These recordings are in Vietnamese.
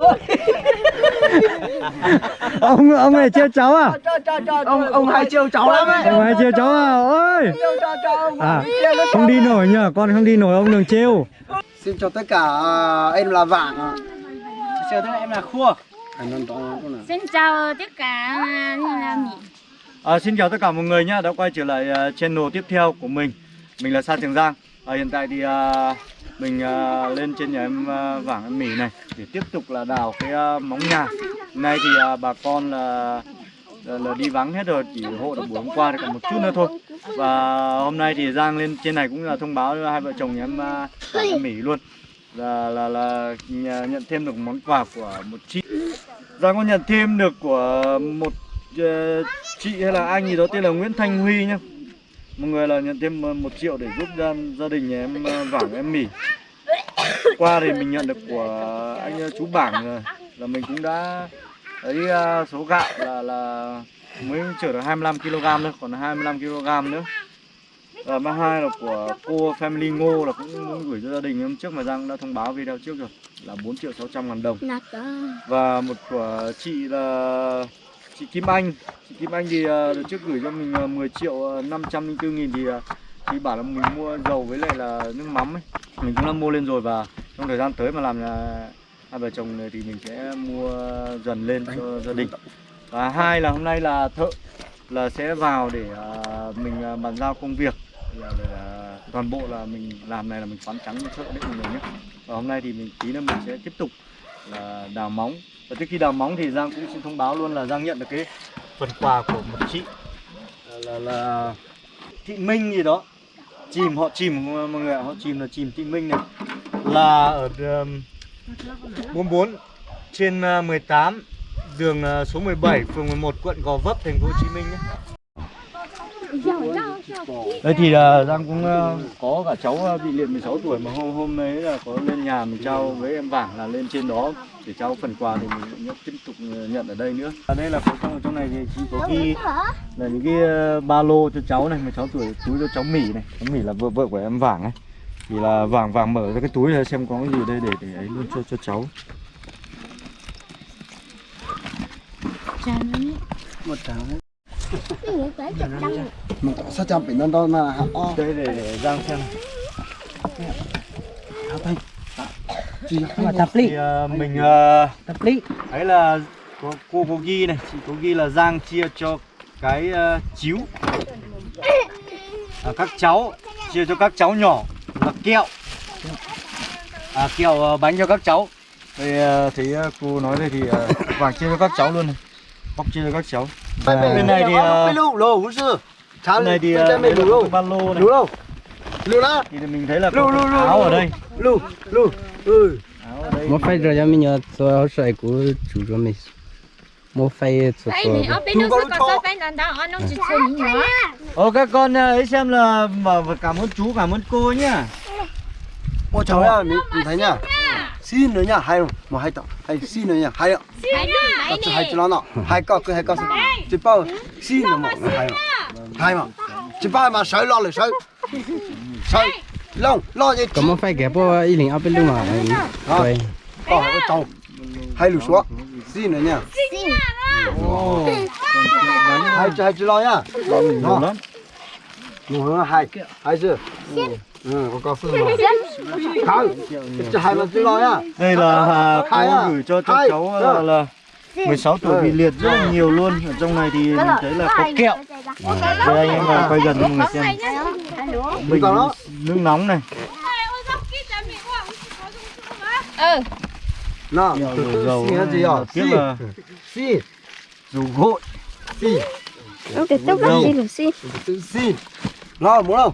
ông ông này trêu cháu à? Ông ông hay trêu cháu lắm ấy. Ông này trêu cháu à? Ôi! À? Không đi nổi nhá con không đi nổi ông đừng trêu. Xin chào tất cả à, em là vàng Chào tất cả em là Khua. Xin chào tất cả là Mỹ. À, xin chào tất cả mọi người nhá đã quay trở lại uh, channel tiếp theo của mình. Mình là Sa Trường Giang. À, hiện tại thì uh, mình uh, lên trên nhà em à, uh, Vàng em mỉ này để tiếp tục là đào cái uh, móng nhà. Nay thì uh, bà con là, là là đi vắng hết rồi chỉ hộ được buổi hôm qua được còn một chút nữa thôi. Và hôm nay thì Giang lên trên này cũng là thông báo cho hai vợ chồng nhà em uh, em Mỹ luôn. Là là là nhà- nhận thêm được món quà của một chị. Giang có nhận thêm được của một uh, chị hay là anh gì đó tên là Nguyễn Thanh Huy nhá. Mọi người là nhận thêm ờ, một triệu để giúp gia, gia đình nhà em ờ, Vàng em Mỉ. Qua thì mình nhận được của anh ờ, chú Bảng rồi. Là mình cũng đã lấy số gạo là là mới chở được 25kg nữa Còn 25kg nữa. Và thứ hai là của cô Family Ngô là cũng muốn gửi cho gia đình hôm trước mà Giang đã thông báo video trước rồi. Là 4 triệu 600 ngàn đồng. Và một của chị là chị Kim Anh. Chị Kim Anh thì ờ, đợt trước gửi cho mình ờ, 10 triệu ờ, 504 nghìn thì ờ, chị bảo là mình mua dầu với lại là nước mắm ấy. Mình cũng đã mua lên rồi và trong thời gian tới mà làm là hai vợ chồng này thì mình sẽ mua dần lên cho gia đình. Và hai là hôm nay là thợ là sẽ vào để ờ, mình ờ, bàn giao công việc. Là, để, toàn bộ là mình làm này là mình khoán trắng cho thợ đấy mình người nhé. Và hôm nay thì mình tí nữa mình sẽ tiếp tục là đào móng. Và trước khi đào móng thì Giang cũng xin thông báo luôn là Giang nhận được cái phần quà của một chị là, là, là Thị Minh gì đó. Chìm họ chìm mọi người họ chìm là chìm Thị Minh này. Là ở um, 44 trên uh, 18 đường uh, số 17 phường 11 quận Gò Vấp thành phố Hồ Chí Minh nhé. Đây thì uh, Giang cũng uh, có cả cháu uh, bị liệt 16 tuổi mà hôm hôm đấy là có lên nhà mình trao với em Vàng là lên trên đó để trao phần quà thì mình cũng tiếp tục nhận ở đây nữa. Ở đây là có trong trong này thì chị có ghi là những cái ba lô cho cháu này 16 tuổi túi cho cháu Mỹ này, cháu Mỹ là vợ vợ của em Vàng ấy. Thì là Vàng Vàng mở ra cái túi ra xem có cái gì đây để để ấy luôn cho cho cháu. một tháng một sao chăm bị non to mà hả o Đây để, để Giang xem. hả tay chị mà tập Thì lý mình tập lý Đấy là có, cô có ghi này, chị có ghi là Giang chia cho cái uh, chiếu à, các cháu chia cho các cháu nhỏ là kẹo. À, kẹo uh, bánh cho các cháu. Đây uh, thấy uh, cô nói đây thì uh, vàng chia cho các cháu luôn này. Bóc chia cho các cháu bên này thì uh, lù lù cũng sư? Bên này thì bên là lù cái ba lô này. Lù đó thì mình thấy là có lù, lù, áo ở đây. Lù lù ừ. Áo một phải rồi cho mình nhớ tôi hỗ trợ của chủ cho mình. Một phải cho. Cái nữa. Ô các con uh, ấy xem là cảm ơn chú cảm ơn cô nhá. Ôi trời ơi mình thấy nhá. xin nữa nhá hay không một hai tao. Hay xin nữa nhá à vậy chứ hay nè. chứ nó nọ. Hai con cứ hai con chỉ bao xin nữa mà hay không hay mà chỉ bao mà sợi lo lại sợi sợi lông lo gì có một phải ghép vào ý linh ở bên luôn mà. Rồi. Có cái trâu hay lù xuống. Xin nữa nhá Ồ, hai chứ hai chứ lo nhiều lắm. Nó hai. Hai chứ ừ có có phương mà không chứ hai mà chứ lo nhá Đây là à, Hai à? cô gửi cho Hai. cháu là, là 16 tuổi bị liệt rất là nhiều luôn. Ở trong này thì mình thấy là có kẹo. Đây anh em vào quay gần cho mọi người xem. Bình nước nóng này. Ừ. Kẹo từ dầu xin cái gì à Tiếp là xin dù gội. Xin Ông Đâu? bắt đi được xin. tự xin lo muốn không?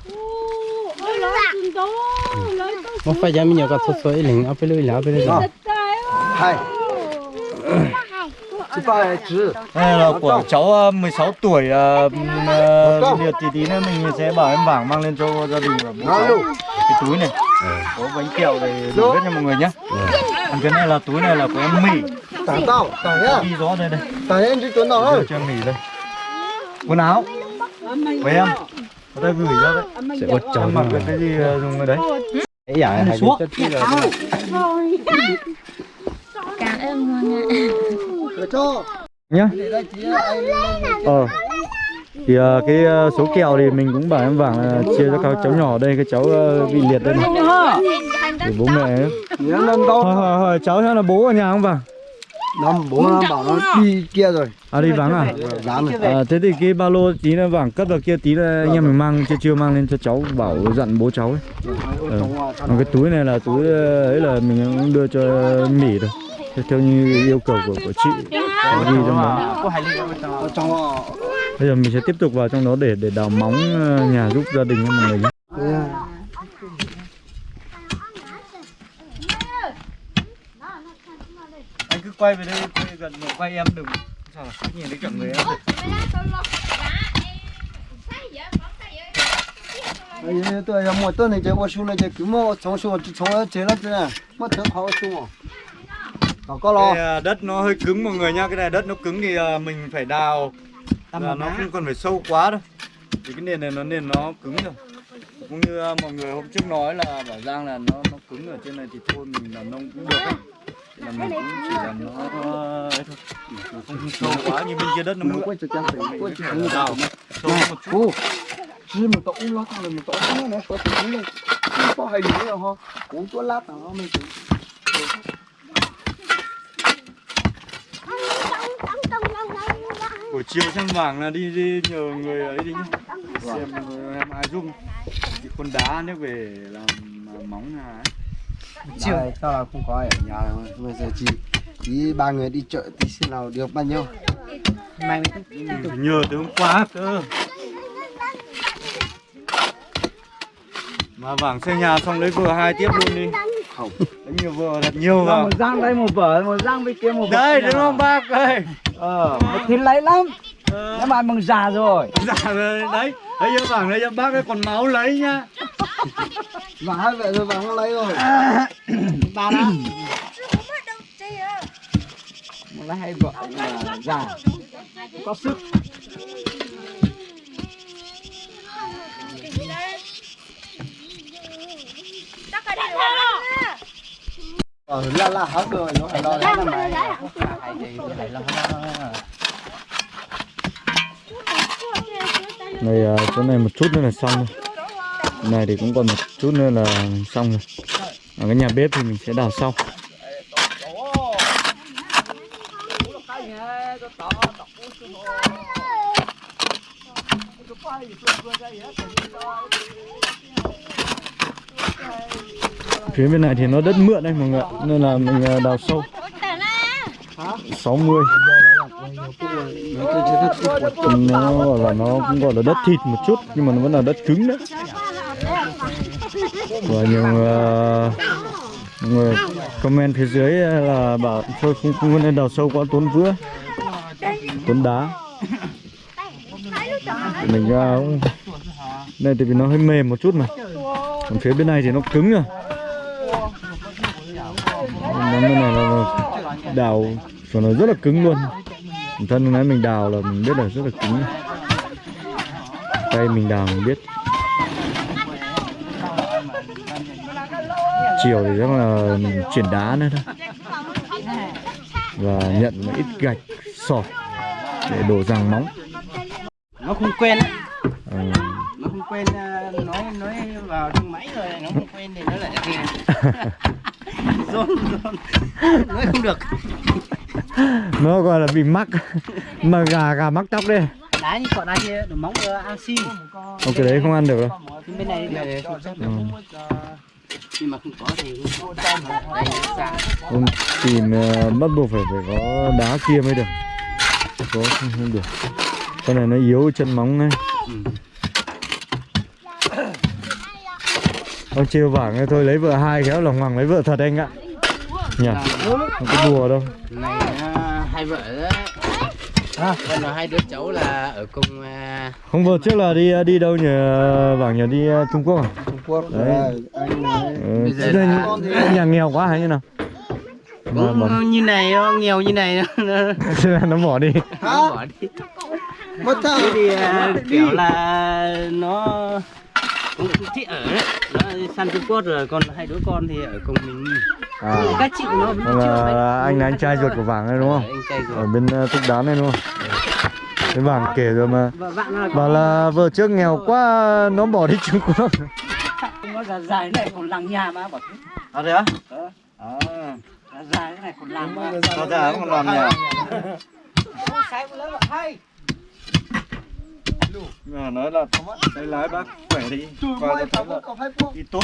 Một phải cho mình nhớ có số số ý linh ở bên luôn ở bên luôn hai chỉ ba hai chữ Đây là của cháu à, 16 tuổi à, à, bị liệt thì tí nữa mình sẽ bảo em bảng mang lên cho gia đình và bố cháu. cái túi này. Có bánh kẹo để đủ hết cho mọi người nhé còn cái này là túi này là của em Mỹ. Tặng tao tặng nhá. Ghi rõ đây đây. Tặng em chỉ tuấn thôi. Cho em Mỹ đây. Quần áo. Với em? Có ta gửi ra đấy sẽ em chồng mặc được cái gì ờ, dùng ở đấy? Ấy dạ hay xuống. chất chi là Cả cho. nhá ờ thì ờ, cái ờ, số kẹo thì mình cũng bảo em vàng là chia cho các cháu nhỏ đây cái cháu ờ, bị liệt đây này để bố mẹ hỏi, hỏi cháu xem là bố ở nhà không vàng Nó bố nó bảo nó đi kia rồi. à đi vắng à rồi. À, thế thì cái ba lô tí nữa vàng cất vào kia tí là anh em mình mang chưa chưa mang lên cho cháu bảo dặn bố cháu ấy. Ừ. Còn cái túi này là túi ấy là mình cũng đưa cho Mỹ rồi. Theo, như yêu cầu của của chị Có ghi trong đó. Bây giờ mình sẽ tiếp tục vào trong đó để để đào móng ờ, nhà giúp gia đình mọi người nhé. Anh cứ quay về đây, quay gần quay em đừng sao là nhìn thấy cả người em. Ấy tôi một tuần này chơi qua xuống này chơi cứ mua trong xuống trong ở chơi nó thế này. Mất thở khó xuống. Có có lo. Cái à, đất nó hơi cứng mọi người nhá, cái này đất nó cứng thì à, mình phải đào là nó không cần phải sâu quá đâu. Thì cái nền này nó nền nó cứng rồi. Cũng như à, mọi người hôm trước nói là bảo Giang là nó nó cứng ở trên này thì thôi mình làm nông cũng được ấy. Là mình cũng chỉ là nó thôi. Nó không sâu quá như bên kia đất nó Nó mượn. quay cho chân phải quay cho Mình đào sâu một chút. Chỉ một tổ lo thằng này một tổ nó nó có tiếng lên. Có hay nữa rồi ha. Cũng chỗ lát nào nó mới chịu. Buổi chiều sang vàng là đi đi nhờ người ấy đi nhá. Xem em ai giúp. Cái con đá nếu về làm móng ấy. Chiều tao là không có ở nhà đâu. Bây giờ chỉ chỉ ba người đi chợ tí xem nào được bao nhiêu. Phải nhờ từ hôm qua cơ Mà vàng xây nhà xong lấy vừa hai tiếp luôn đi Không. Lấy nhiều vừa thật nhiều vào. một giang đây một vở một giang bên kia một Đây đúng không bác ơi? Ờ một lấy lắm. Ờ, các bạn bằng già rồi. Dạ rồi đấy. Đấy cho vàng đấy cho bác ấy còn máu lấy nhá. Và hai vậy rồi và không lấy rồi. ba đó một lấy hai vợ là già. Có sức Ờ la la hết rồi nó phải lo lắng mà. Này à, chỗ này một chút nữa là xong rồi. Này thì cũng còn một chút nữa là xong rồi. Ở cái nhà bếp thì mình sẽ đào sau Phía bên này thì nó đất mượn đây mọi người Nên là mình à, đào sâu. 60 Nó gọi là nó cũng gọi là đất thịt một chút Nhưng mà nó vẫn là đất cứng đấy. Và nhiều uh, người comment phía dưới là bảo thôi không, không nên đào sâu quá tốn vữa Tốn đá. Mình ra cũng Đây thì vì nó hơi mềm một chút mà. Còn phía bên này thì nó cứng rồi Món bên này là, đào cho nó rất là cứng luôn. Thân nãy mình đào là mình biết là rất là cứng. Tay mình đào mình biết. Chiều thì chắc là mình chuyển đá nữa thôi. Và nhận một ít gạch sỏi để đổ ràng móng. Nó không quen á. Ờ, nó không quen à, nói nói vào trong máy rồi nó không quen thì nó lại rôn rôn nói không được. Nó gọi là bị mắc. Mà gà gà mắc tóc đây. Đá như đá kia đồ móng uh, ăn xi ok đấy không ăn được đâu bên này được Ừ. nhưng mà không có thì không tìm ờ, bắt buộc phải phải có đá kia mới được. Có không, không được. Cái này nó yếu chân móng ấy ông chiêu vàng ấy, thôi lấy vợ hai khéo lòng hoàng lấy vợ thật anh ạ. Nhỉ? Không có đùa đâu. Này à, hai vợ đấy. À, là hai đứa cháu là ở cùng à, không vừa trước là đi đi đâu nhỉ? Vàng nhỉ đi Trung Quốc à? Trung Quốc. Đấy. anh ừ, Bây giờ là- nhà- nhà nghèo quá hay như nào? Mà, cũng như này nó nghèo như này nó, bỏ đi. Nó bỏ đi. Mất thằng. Thế thì à, kiểu là nó cũng chị ở đấy. Nó sang Trung Quốc rồi còn hai đứa con thì ở cùng mình. À, các chị nó đó là anh là anh trai ruột của Vàng này đúng không? anh trai Ở rồi bên uh, Túc Đán này đúng không? Cái Vàng kể rồi mà. Là Bảo là vợ trước nghèo quá nó bỏ đi Trung Quốc. Nó dài dài này còn làng nhà mà bảo thế. À thế á? À, dài cái này còn làng mà. còn làm nhỉ? sai một lớn là hay Mà nói là đây lái bác khỏe đi. Coi cho thấy là đi tốt.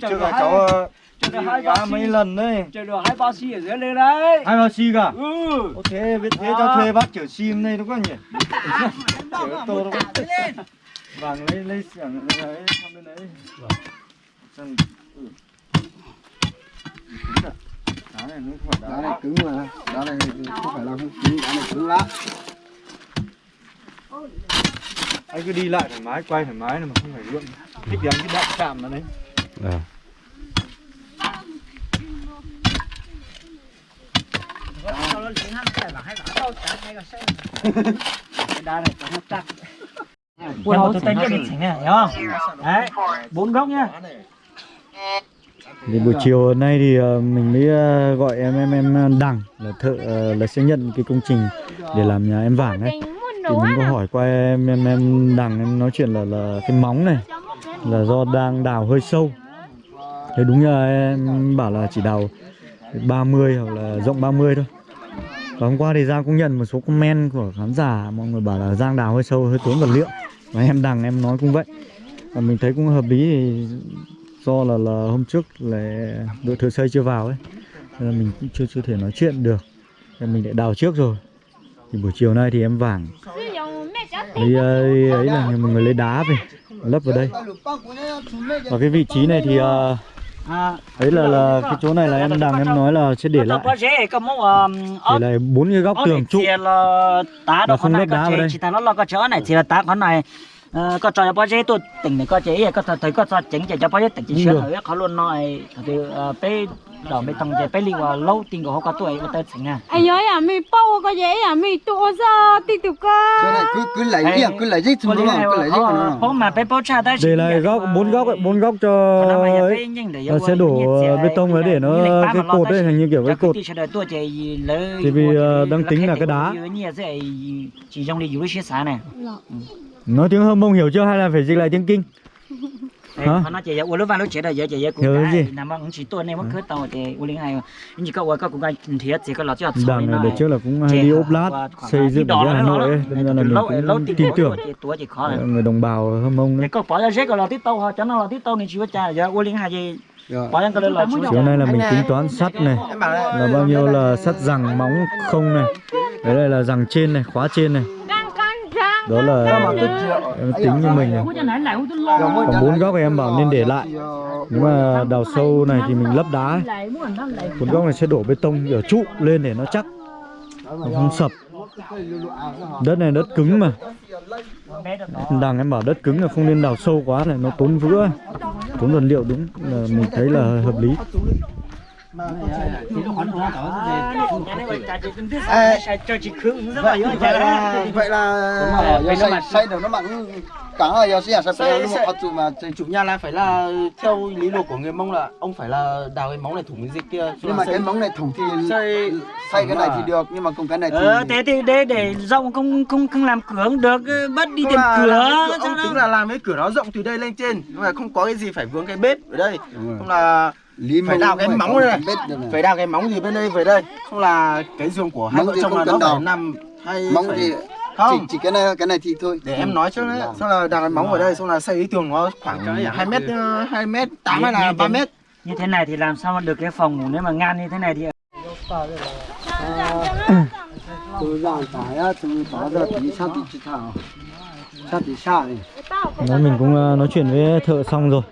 Trước là cháu ờ, đi ngã mấy lần đấy. Chơi được hai bao xi ở dưới lên đấy. Hai bao xi cả? ừ. Thế biết thế cho thuê bác chở sim đây đúng không nhỉ? Chở tô đúng không? Vàng lấy lấy xưởng lấy sang bên đấy Sang ừ. À? Đá này nó không phải đá đá này cứng mà. Đá này không phải là không cứng đá này cứng lắm anh cứ đi lại thoải mái quay thoải mái này mà không phải gượng thích đánh cái đạn chạm nó đấy đá này có hấp chắc Ui, tôi tay biết chỉnh này, hiểu không? Đấy, bốn góc nhá. thì buổi chiều nay thì ờ, mình mới ờ, gọi em em em đằng là thợ ờ, là sẽ nhận cái công trình để làm nhà em vàng ấy thì mình có hỏi qua em em em đằng em nói chuyện là là cái móng này là do đang đào hơi sâu. Thế đúng là em bảo là chỉ đào 30 hoặc là rộng 30 thôi. Và hôm qua thì Giang cũng nhận một số comment của khán giả mọi người bảo là Giang đào hơi sâu hơi tốn vật liệu. Và em đằng em nói cũng vậy. Và mình thấy cũng hợp lý thì do là là hôm trước là đội thợ xây chưa vào ấy nên là mình cũng chưa chưa thể nói chuyện được. Nên mình lại đào trước rồi. Thì buổi chiều nay thì em vàng Sử dụng mẹ cháu lấy ấy là mọi người lấy đá về, lấp vào đây. Và cái vị trí này thì ờ, ấy là là cái chỗ này là em đang em nói là sẽ để lại. Để lại bốn cái góc tường trụ. Và không lấp đá vào đây. Có trò bao giờ tôi tỉnh này có chế có thấy có trò chỉnh chỉ cho bao giờ tỉnh chỉ sửa nữa khó luôn nói thì bé đỏ bê tông chế bé li vào lâu tiền của họ có tuổi có tới tỉnh à Ai ơi à, mi bao có dễ à, mi tua ra tí tục cơ. cứ cứ lấy đi cứ lấy đi chúng nó cứ lấy đi ờ, bố mà bé bố cha tới để lại góc bốn góc bốn góc cho ấy Nó sẽ đổ bê tông ấy để nó cái cột ấy hình như kiểu cái cột Thì vì, ờ, đang tính là cái đá. chỉ trong đi dưới xe xả này. Nói tiếng hâm mông hiểu chưa hay là phải dịch lại tiếng kinh Hả? nó chỉ uống lúc vào lúc chế đời giờ chỉ cũng Hiểu cái nằm bằng chỉ tuần này mất cứ tàu thì uống linh nhưng chỉ có uống có cũng cái thiệt chỉ có lọt cho đằng này đợt trước là cũng hay đi ốp lát xây dựng ở Hà Nội ấy nên là mình cũng tin tưởng. chỉ khó người đồng bào hâm mông đấy. Có bỏ ra rét có lọt tiếp tàu họ cho nó tiếp tàu nên chỉ có cha giờ. Linh hai gì lọt chiều nay là mình tính toán sắt này. Là bao nhiêu là sắt rằng móng không này. Đấy đây là rằng trên này khóa trên này. Đó là em tính như mình này. Còn bốn góc em bảo nên để lại. nếu mà đào sâu này thì mình lấp đá. ấy. bốn góc này sẽ đổ bê tông kiểu trụ lên để nó chắc. Nó không sập. Đất này đất cứng mà. Đằng em bảo đất cứng là không nên đào sâu quá này nó tốn vữa. Tốn vật liệu đúng là mình thấy là hợp lý vậy dữ vậy là vậy là xây được nó mặn cả là giờ xây xây Xây- chủ mà chủ nhà là phải là theo lý luận của người mông là ông phải là đào cái móng này thủng cái dịch kia nhưng mà cái móng này thủng thì xây xây cái này thì được nhưng mà cùng cái này thì ờ thế thì để để rộng không không không làm cửa không được bắt đi là cửa ông tính là làm cái cửa nó rộng từ đây lên trên nhưng mà không có cái gì phải vướng cái bếp ở đây. Không là lý phải đào cái phải móng đây này. phải đào cái móng gì bên đây về đây. Không là cái giường của hai Móng vợ gì chồng là nó phải nằm hay móng phải- thì chỉ, không? chỉ cái này cái này thì thôi. Để em nói trước đấy. xong là đào cái móng ở đây xong là xây cái tường nó khoảng hai mét hai mét tám hay là ba mét. như thế này thì làm sao mà được cái phòng ngủ nếu mà ngang như thế này thì từ giang thái á từ đó giờ tí sát thì chỉ thảo. Sát thì xa này Nói mình cũng ờ, nói chuyện với thợ xong rồi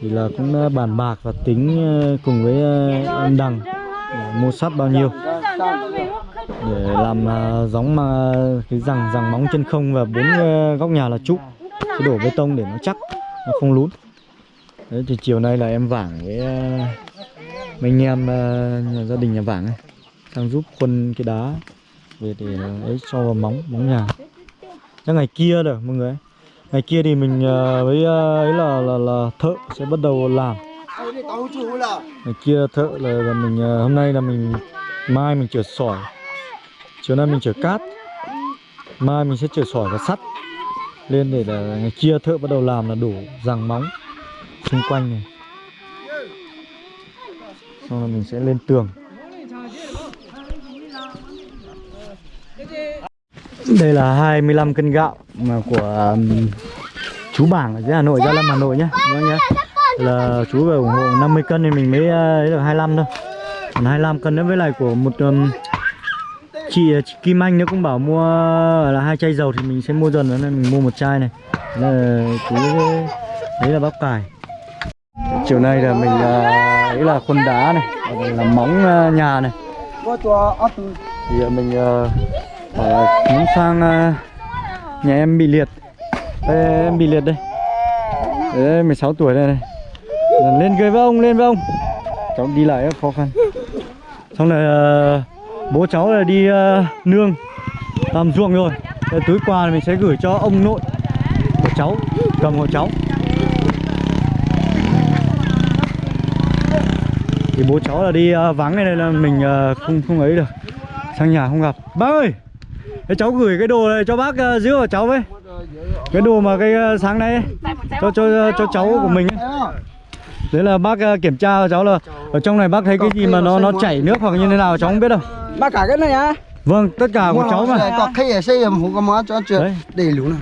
thì là cũng ờ, bàn bạc và tính ờ, cùng với ờ, em anh Đằng mua sắt bao nhiêu. Để làm ờ, giống mà cái rằng rằng móng chân không và bốn góc nhà là trụ. Sẽ đổ bê tông để nó chắc nó không lún. Đấy thì chiều nay là em vảng với mấy anh em nhà gia đình nhà vảng ấy sang giúp khuân cái đá về để ấy cho vào móng móng nhà. Chắc ngày kia được mọi người ngày kia thì mình ờ, với ờ, ấy là là là thợ sẽ bắt đầu làm. Ngày kia thợ là, là mình ờ, hôm nay là mình mai mình chở sỏi. Chiều nay mình chở cát. Mai mình sẽ chở sỏi và sắt lên để là ngày kia thợ bắt đầu làm là đổ ràng móng xung quanh này. Xong là mình sẽ lên tường đây là 25 cân gạo mà của um, chú bảng ở dưới Hà Nội Gia Lâm Hà Nội nhé. Vâng nhé? Là chú về ủng hộ 50 cân thì mình mới uh, được 25 thôi. Còn 25 cân nữa với lại của một um, chị, uh, chị Kim Anh nữa cũng bảo mua uh, là hai chai dầu thì mình sẽ mua dần nữa nên mình mua một chai này. Đây là chú uh, đấy là bắp cải. Chiều nay là mình uh, ấy là khuôn đá này là móng uh, nhà này. Cho thì uh, mình uh, Ờ, bảo muốn sang uh, nhà em bị liệt. Đây, em bị liệt đây. Đấy 16 tuổi đây này lên ghế với ông lên với ông. Cháu đi lại rất khó khăn. Xong rồi uh, bố cháu là đi uh, nương làm ruộng rồi. Đây, túi quà mình sẽ gửi cho ông nội của cháu cầm hộ cháu. Thì bố cháu là đi uh, vắng này nên là mình uh, không không ấy được. Sang nhà không gặp. Bác ơi! Thế cháu gửi cái đồ này cho bác uh, giữ của cháu với. Cái đồ mà cái uh, sáng nay cho cho cho cháu của mình ấy. đấy là bác uh, kiểm tra cho cháu là ở trong này bác thấy cái gì mà nó nó chảy nước hoặc như thế nào cháu không biết đâu. Ba cả cái này á. Vâng tất cả của cháu mà. có khi xây cho đầy lũ này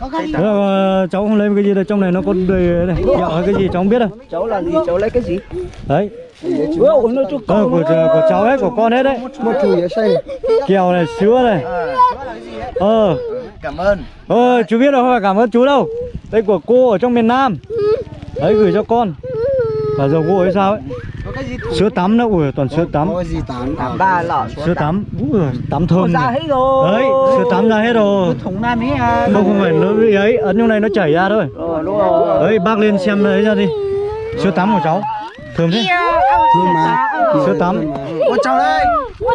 Là, uh, cháu không lấy cái gì đâu trong này nó có đầy này kẹo hay cái gì cháu không biết đâu. Cháu là gì cháu lấy cái gì? Đấy. Ủa, nó cho ờ, của, của cháu hết của con hết đấy. Một chủ để xây. Kẹo này sữa này. Ờ. Cảm ơn. Ơ chú biết đâu không phải cảm ơn chú đâu. Đây của cô ở trong miền Nam. Đấy gửi cho con. Cả dầu gội hay sao ấy Sữa tắm nữa, ui toàn sữa tắm. có gì tán Tám ba lọ Sữa tắm, ui tắm thơm ra này hết rồi. Đấy, sữa tắm ra hết rồi. Thùng nam ấy à Không, không phải nó bị ấy, ấn trong này nó chảy ra thôi. Rồi. Đấy, bác lên xem đấy ra đi. Sữa tắm của cháu Thơm thế. Thương mà. Sữa tắm. Ôi cháu đây.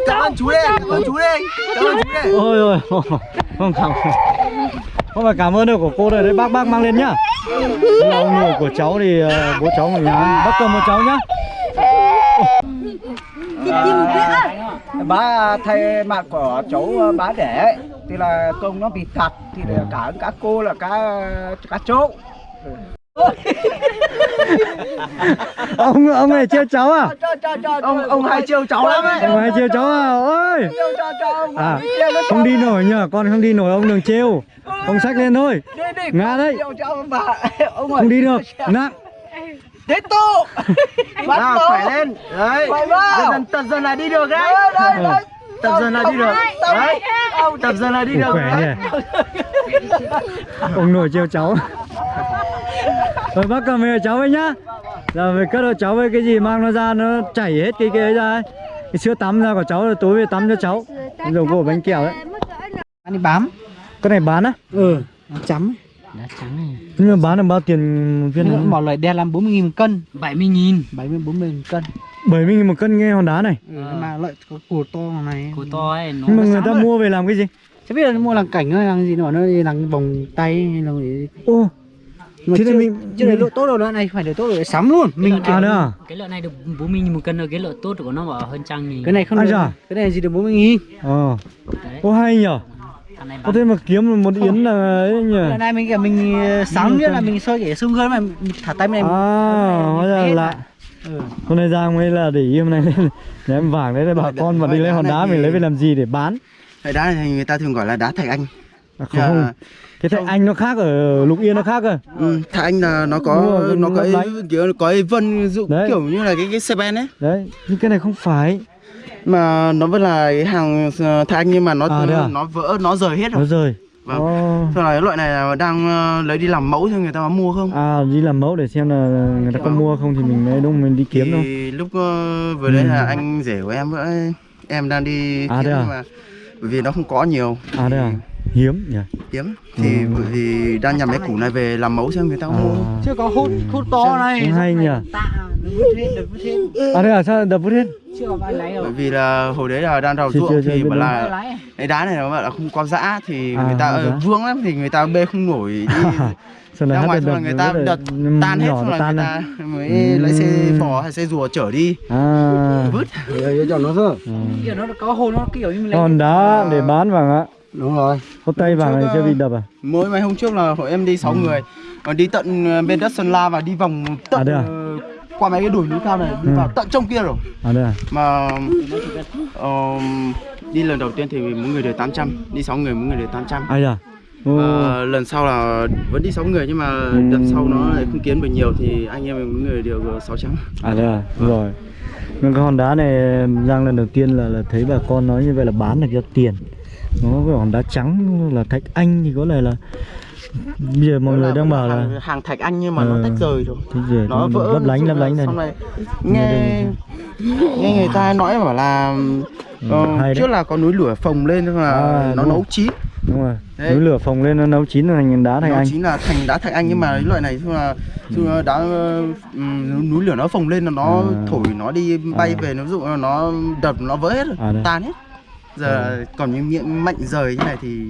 Cảm ơn chú đây. Cảm ơn chú đây. Cảm ơn chú đây. Ôi ôi, không cảm Không phải cảm ơn đâu của cô đây, đấy bác bác mang lên nhá. Nội của cháu thì ờ, bố cháu mình nhá Bác cầm một cháu nhá bà thay mặt của cháu bá đẻ thì là công nó bị thật thì là cả cả cô là cả cả chỗ ông ông này trêu cháu à? Ông ông hay trêu cháu lắm ấy. ông này trêu cháu à? ôi! À không đi nổi nhờ con không đi nổi ông đừng trêu. Ông xách lên thôi. Ngã đấy. không đi được. Nặng đến tô Nào khỏe lên. Đấy. Vào. Dần tập dần là đi được đấy. Tập dần là đi được. Đấy. Tập dần là đi được. khỏe đấy. nhỉ ông nội trêu cháu rồi bác cầm về cháu ấy nhá giờ về cất cho cháu với cái gì mang nó ra nó chảy hết cái cái ấy ra ấy. cái sữa tắm ra của cháu rồi tối về tắm cho cháu dầu gỗ bánh kẹo đấy anh đi bám cái này bán á ừ nó chấm đá trắng này. Nhưng mà bán là bao tiền một viên này? bỏ loại đen làm 40 nghìn một cân 70 nghìn 70 40 nghìn một cân. 70 nghìn một cân nghe hòn đá này. Ừ, mà loại có củ to này. Củ to ấy nó nhưng mà người ta rồi. mua về làm cái gì? Chứ biết là mua làm cảnh hay làm gì nữa nó đi làm vòng tay hay là gì. Ô mà Thế thì chưa, mình- chưa để lộ tốt đâu nữa này phải để tốt rồi sắm luôn. Mình à nữa à? Cái lợn này được 40 nghìn một cân rồi cái lợn tốt của nó bảo hơn trăm nghìn. Cái này không Ai được da? cái này gì được 40 nghìn? Ờ. Ô hay nhở có thế mà kiếm một yến là ấy nhỉ? lần này mình kiểu mình ờ, sắm biết là mình soi cái xương gơn mà mình thả tay bên à này hóa ra là lạ. Ừ. hôm nay giang mới là để ý hôm nay lên nhà em vàng đấy là bà con mà đi lấy hòn đá mình lấy về làm gì để bán? Cái đá này thì người ta thường gọi là đá thạch anh. À, không. Dạ. cái thạch anh nó khác ở lục yên nó khác cơ. Ừ, thạch anh là nó có rồi, nó có kiểu có vân dụ Đấy. kiểu như là cái cái xe ben ấy. Đấy nhưng cái này không phải mà nó vẫn là cái hàng ờ, thạch anh nhưng mà nó À, à? nó vỡ nó rời hết nó rồi rời Vâng. Ồ. Sau này loại này là đang ờ, lấy đi làm mẫu cho người ta có mua không à đi làm mẫu để xem là người ta có mua không thì mình mới đúng mình đi kiếm thôi thì lúc ờ, vừa đấy Ừ. là anh rể của em với em đang đi À, kiếm à? nhưng mà bởi vì nó không có nhiều à đây à hiếm nhỉ? Hiếm. Thì bởi vì đang nhằm cái củ này về làm mẫu xem người ta có mua. À, chưa có hút hút to này. Cũng hay nhỉ? À đây à sao đập vứt hết? Chưa có ai lấy đâu bởi vì là hồi đấy là đang đào ruộng chưa- chưa thì bảo là cái đá này nó bảo là không có dã thì À, người ta có ờ, vương lắm thì người ta bê không nổi đi. Xong ra rồi ngoài xong là người ta là đợt tan hết xong là tan người ta mới Ừ. lấy xe phò hay xe rùa chở đi. À. Vứt. Cho nó thôi ừ. kiểu nó có hồn nó kiểu như mình lấy còn đá để bán vàng ạ đúng rồi. Có tay vàng này chưa bị đập à? mỗi mấy hôm trước là hội em đi 6 người. Còn đi tận ờ, bên đất Sơn La và đi vòng À, tận đây à? ờ, qua mấy cái đồi núi cao này đi Ừ. vào tận trong kia rồi. À đây à? Mà ờ, đi lần đầu tiên thì mỗi người được 800 đi 6 người mỗi người được 800 ai à Ờ, lần sau là vẫn đi 6 người nhưng mà lần sau nó lại không kiếm được nhiều thì anh em mỗi người ờ, 600 à đây à? Đúng rồi. Nhưng cái hòn đá này Giang lần đầu tiên là là thấy bà con nói như vậy là bán được cho tiền nó cái hòn đá trắng là thạch anh thì có lẽ là bây giờ mọi người đang bảo là hàng, hàng thạch anh nhưng mà Ờ. nó tách rời rồi cái gì nó vỡ lấp lánh lấp lánh này này nghe nghe người ta nói bảo là ờ, hay đấy. trước là có núi lửa phồng lên nhưng mà À, nó nấu chín đúng rồi Đấy. núi lửa phồng lên nó nấu chín thành đá thạch anh chính là thành đá thạch anh nhưng mà cái loại này là là đá ờ, ừm, núi lửa nó phồng lên là nó À. thổi nó đi bay À. về nó dụ là nó đập nó vỡ hết rồi À, đây. tan hết giờ còn những miệng mạnh rời như này thì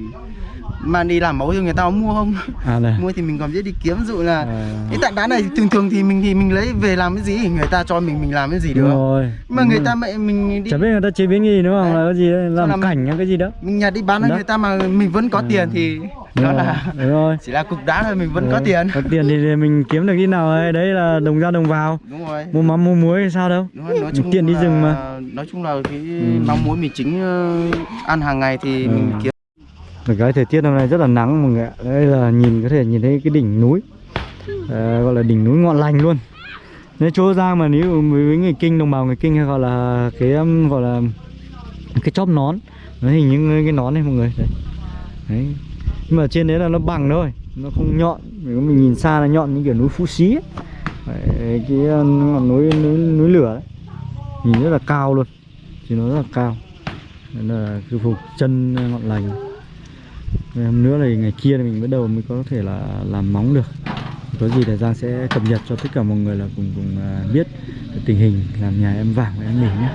mang đi làm mẫu cho người ta mua không? À này mua thì mình còn biết đi kiếm ví dụ là à, cái tảng đá này thường thường thì mình thì mình lấy về làm cái gì? Người ta cho mình mình làm cái gì đúng được rồi. Mà đúng người rồi. ta mẹ mình đi chả biết người ta chế biến gì đúng không Đấy. là cái gì đấy làm làm- cảnh hay cái gì đó. Mình nhặt đi bán cho người ta mà mình vẫn có Ừ. tiền thì đó rồi, là đúng rồi. chỉ là cục đá thôi mình vẫn có Ừ, tiền. Có tiền thì mình kiếm được cái nào ấy. Đấy là đồng ra đồng vào. Đúng rồi. Mua mắm mua muối hay sao đâu. Đúng rồi, nói chung tiền đi rừng mà. nói chung là cái Ừ. mắm muối mì chính ờ, ăn hàng ngày thì Ừ. mình kiếm. Được cái thời tiết hôm nay rất là nắng mọi người ạ. Đây là nhìn có thể nhìn thấy cái đỉnh núi. À, Gọi là đỉnh núi ngọn lành luôn. Nếu chỗ Giang mà nếu với người kinh đồng bào người kinh hay gọi là cái gọi là cái chóp nón. Nó hình như cái nón này mọi người. Đấy. đấy nhưng mà trên đấy là nó bằng thôi nó không nhọn. Nếu mình nhìn xa là nhọn như kiểu núi Phú Xí ấy. Đấy, cái ngọn núi, núi núi lửa ấy. nhìn rất là cao luôn thì nó rất là cao. Nên là cứ phục chân ngọn lành. Ngày hôm nữa là ngày kia thì mình bắt đầu mới có thể là làm móng được. Có gì thì Giang sẽ cập nhật cho tất cả mọi người là cùng cùng à, biết tình hình làm nhà em vàng và em mình nhé.